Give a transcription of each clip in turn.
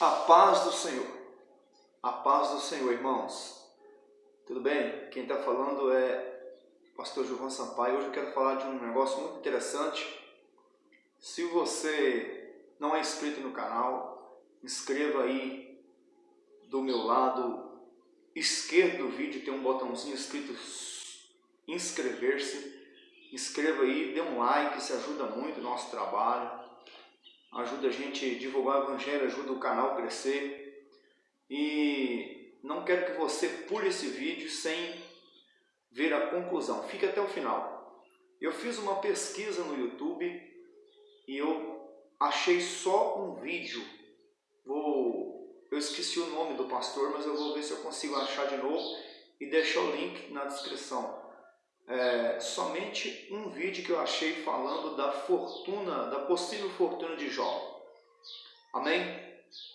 A paz do Senhor. A paz do Senhor, irmãos. Tudo bem? Quem está falando é o pastor João Sampaio. Hoje eu quero falar de um negócio muito interessante. Se você não é inscrito no canal, inscreva aí do meu lado esquerdo do vídeo, tem um botãozinho escrito inscrever-se. Inscreva aí, dê um like, isso ajuda muito o nosso trabalho ajuda a gente a divulgar o Evangelho, ajuda o canal a crescer. E não quero que você pule esse vídeo sem ver a conclusão. Fique até o final. Eu fiz uma pesquisa no YouTube e eu achei só um vídeo. Vou, eu esqueci o nome do pastor, mas eu vou ver se eu consigo achar de novo e deixar o link na descrição é, somente um vídeo que eu achei falando da fortuna, da possível fortuna de Jó. Amém?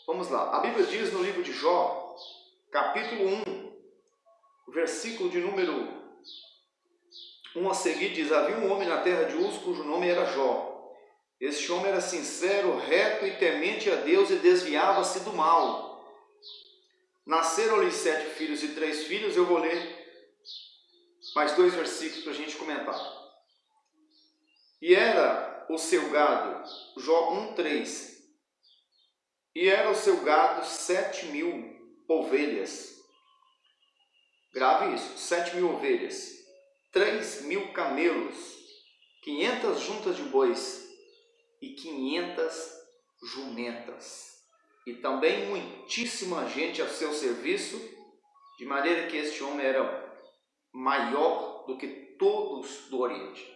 Vamos lá. A Bíblia diz no livro de Jó, capítulo 1, versículo de número 1 a seguir, diz: Havia um homem na terra de Uz cujo nome era Jó. Este homem era sincero, reto e temente a Deus e desviava-se do mal. Nasceram-lhe sete filhos e três filhos, eu vou ler mais dois versículos para a gente comentar. E era o seu gado, Jó 1,3. E era o seu gado sete mil ovelhas. Grave isso, sete mil ovelhas, três mil camelos, quinhentas juntas de bois e quinhentas jumentas. E também muitíssima gente a seu serviço, de maneira que este homem era maior do que todos do Oriente.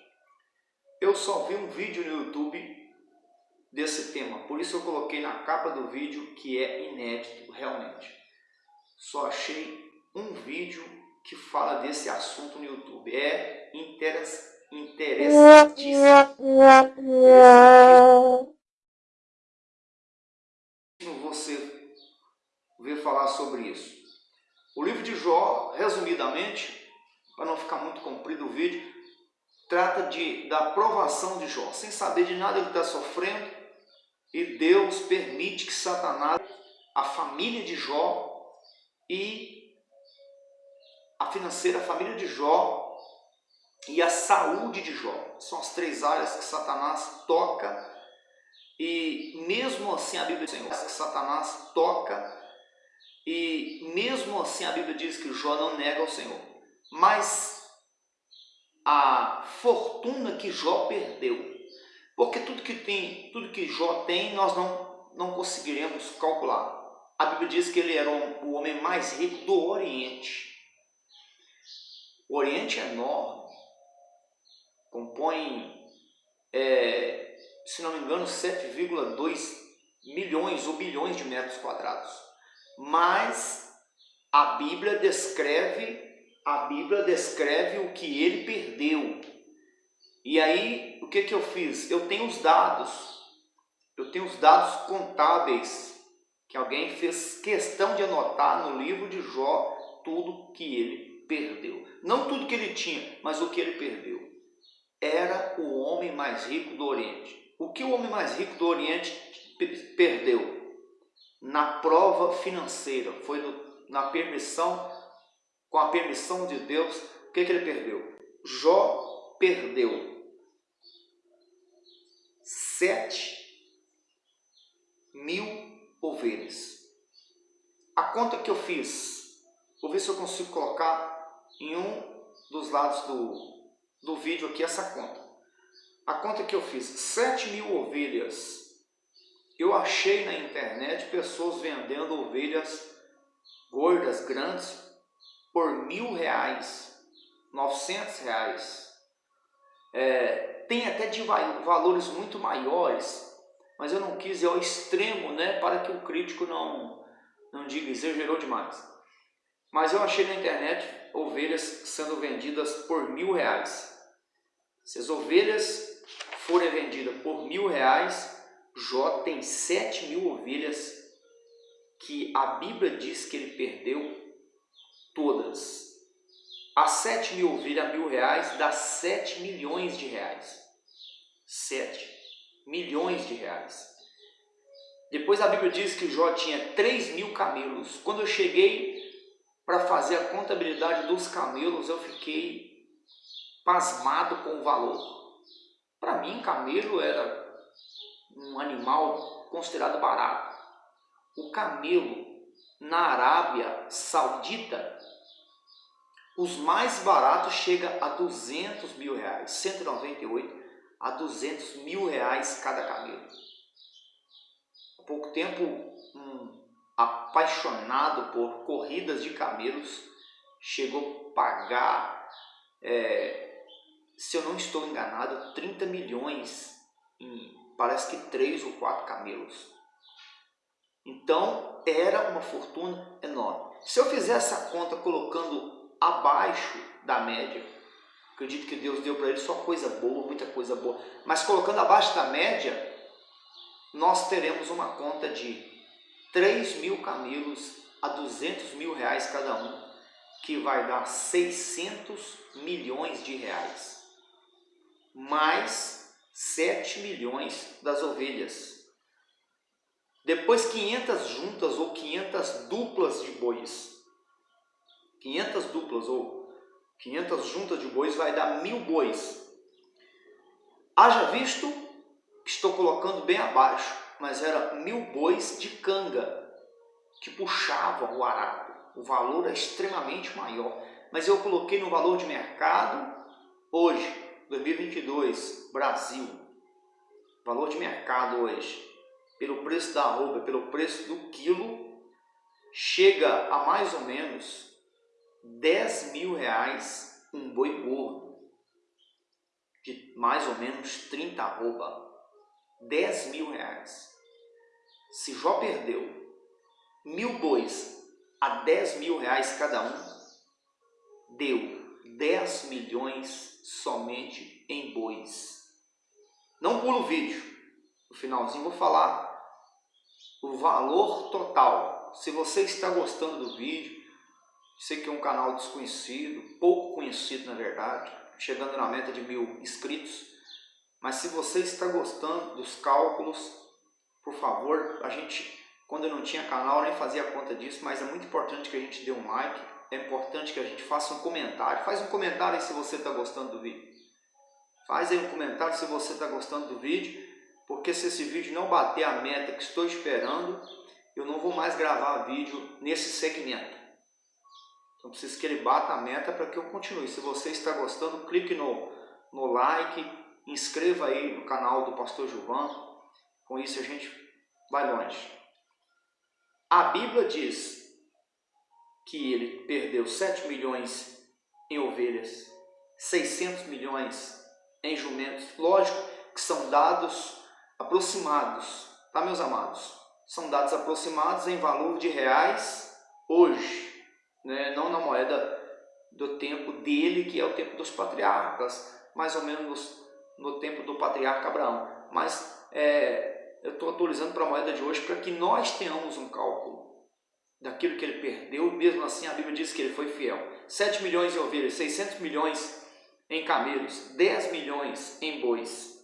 Eu só vi um vídeo no YouTube desse tema, por isso eu coloquei na capa do vídeo que é inédito realmente. Só achei um vídeo que fala desse assunto no YouTube. É interessantíssimo. Você ver falar sobre isso. O livro de Jó, resumidamente, para não ficar muito comprido o vídeo, trata de, da provação de Jó, sem saber de nada ele está sofrendo, e Deus permite que Satanás, a família de Jó e a financeira, a família de Jó e a saúde de Jó, são as três áreas que Satanás toca. E mesmo assim a Bíblia diz que Satanás toca. E mesmo assim a Bíblia diz que Jó não nega ao Senhor mas a fortuna que Jó perdeu. Porque tudo que tem, tudo que Jó tem, nós não, não conseguiremos calcular. A Bíblia diz que ele era o homem mais rico do Oriente. O Oriente é enorme, compõe, é, se não me engano, 7,2 milhões ou bilhões de metros quadrados. Mas a Bíblia descreve a Bíblia descreve o que ele perdeu. E aí, o que, que eu fiz? Eu tenho os dados, eu tenho os dados contábeis que alguém fez questão de anotar no livro de Jó tudo que ele perdeu. Não tudo que ele tinha, mas o que ele perdeu. Era o homem mais rico do Oriente. O que o homem mais rico do Oriente perdeu? Na prova financeira, foi no, na permissão com a permissão de Deus, o que, que ele perdeu? Jó perdeu sete mil ovelhas. A conta que eu fiz, vou ver se eu consigo colocar em um dos lados do, do vídeo aqui essa conta. A conta que eu fiz, sete mil ovelhas. Eu achei na internet pessoas vendendo ovelhas gordas, grandes, por mil reais, novecentos reais. É, tem até de valores muito maiores, mas eu não quis ir ao extremo, né, para que o crítico não, não diga exagerou demais. Mas eu achei na internet ovelhas sendo vendidas por mil reais. Se as ovelhas forem vendidas por mil reais, Jó tem sete mil ovelhas que a Bíblia diz que ele perdeu todas. A 7 mil ovelhas, mil reais, dá 7 milhões de reais. 7 milhões de reais. Depois a Bíblia diz que Jó tinha 3 mil camelos. Quando eu cheguei para fazer a contabilidade dos camelos, eu fiquei pasmado com o valor. Para mim, camelo era um animal considerado barato. O camelo na Arábia Saudita, os mais baratos chega a 200 mil reais, 198 a 200 mil reais cada camelo. Há pouco tempo, um apaixonado por corridas de camelos chegou a pagar, é, se eu não estou enganado, 30 milhões em parece que três ou quatro camelos. Então era uma fortuna enorme. Se eu fizer essa conta colocando abaixo da média, acredito que Deus deu para ele só coisa boa, muita coisa boa, mas colocando abaixo da média, nós teremos uma conta de 3 mil camelos a 200 mil reais cada um, que vai dar 600 milhões de reais. Mais 7 milhões das ovelhas. Depois 500 juntas ou 500 duplas de bois. 500 duplas ou 500 juntas de bois vai dar mil bois. Haja visto, estou colocando bem abaixo, mas era mil bois de canga que puxavam o arado. O valor é extremamente maior, mas eu coloquei no valor de mercado hoje, 2022, Brasil. Valor de mercado hoje, pelo preço da arroba, pelo preço do quilo, chega a mais ou menos 10 mil reais um boi gordo, de mais ou menos 30 arroba, 10 mil reais. Se Jó perdeu mil bois a 10 mil reais cada um, deu 10 milhões somente em bois. Não pula o vídeo, no finalzinho vou falar o valor total. Se você está gostando do vídeo, sei que é um canal desconhecido, pouco conhecido na verdade, chegando na meta de mil inscritos, mas se você está gostando dos cálculos, por favor, a gente, quando eu não tinha canal, nem fazia conta disso, mas é muito importante que a gente dê um like, é importante que a gente faça um comentário, faz um comentário aí se você está gostando do vídeo. Faz aí um comentário se você está gostando do vídeo porque se esse vídeo não bater a meta que estou esperando, eu não vou mais gravar vídeo nesse segmento. Então preciso que ele bata a meta para que eu continue. Se você está gostando, clique no, no like, inscreva aí no canal do Pastor Gilvan. Com isso a gente vai longe. A Bíblia diz que ele perdeu 7 milhões em ovelhas, 600 milhões em jumentos. Lógico que são dados aproximados, tá meus amados? São dados aproximados em valor de reais hoje, né? não na moeda do tempo dele, que é o tempo dos patriarcas, mais ou menos no tempo do patriarca Abraão. Mas é, eu estou atualizando para a moeda de hoje para que nós tenhamos um cálculo daquilo que ele perdeu, mesmo assim a Bíblia diz que ele foi fiel. 7 milhões em ovelhas, 600 milhões em camelos, 10 milhões em bois,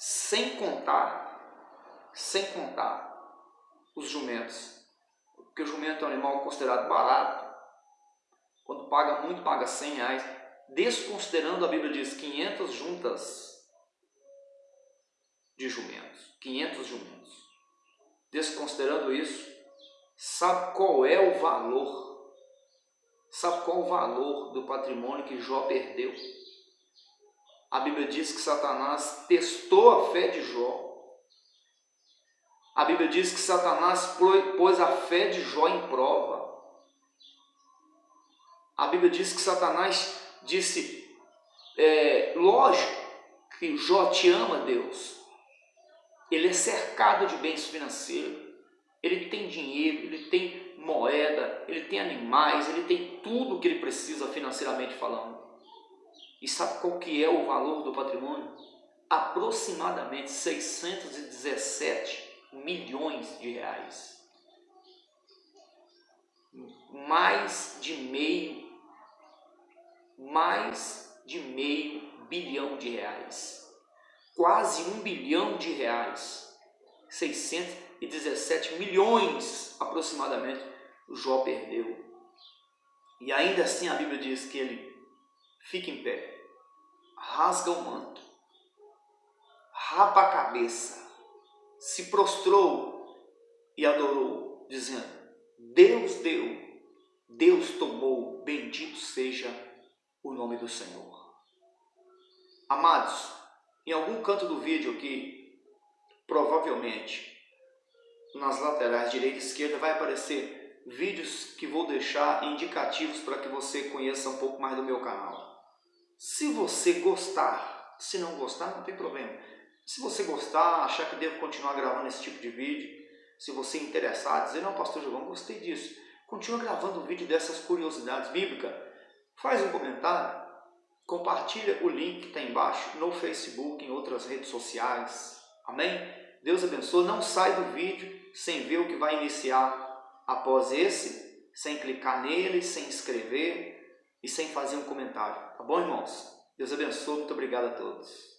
sem contar, sem contar os jumentos, porque o jumento é um animal considerado barato, quando paga muito, paga 100 reais, desconsiderando, a Bíblia diz, 500 juntas de jumentos, 500 jumentos, desconsiderando isso, sabe qual é o valor, sabe qual o valor do patrimônio que Jó perdeu? A Bíblia diz que Satanás testou a fé de Jó. A Bíblia diz que Satanás pôs a fé de Jó em prova. A Bíblia diz que Satanás disse: é, lógico que Jó te ama, Deus. Ele é cercado de bens financeiros. Ele tem dinheiro, ele tem moeda, ele tem animais, ele tem tudo o que ele precisa financeiramente falando. E sabe qual que é o valor do patrimônio? Aproximadamente 617 milhões de reais. Mais de meio, mais de meio bilhão de reais. Quase um bilhão de reais. 600, 117 milhões aproximadamente Jó perdeu. E ainda assim a Bíblia diz que ele fica em pé, rasga o manto, rapa a cabeça, se prostrou e adorou, dizendo: Deus deu, Deus tomou, bendito seja o nome do Senhor. Amados, em algum canto do vídeo aqui, provavelmente nas laterais direita e esquerda vai aparecer vídeos que vou deixar indicativos para que você conheça um pouco mais do meu canal. Se você gostar, se não gostar não tem problema. Se você gostar, achar que devo continuar gravando esse tipo de vídeo, se você interessar, dizer, não pastor Giovanni, gostei disso, continua gravando um vídeo dessas curiosidades bíblicas, faz um comentário, compartilha o link que está embaixo no Facebook, em outras redes sociais, amém? Deus abençoe, não sai do vídeo sem ver o que vai iniciar após esse, sem clicar nele, sem escrever e sem fazer um comentário. Tá bom, irmãos? Deus abençoe. Muito obrigado a todos.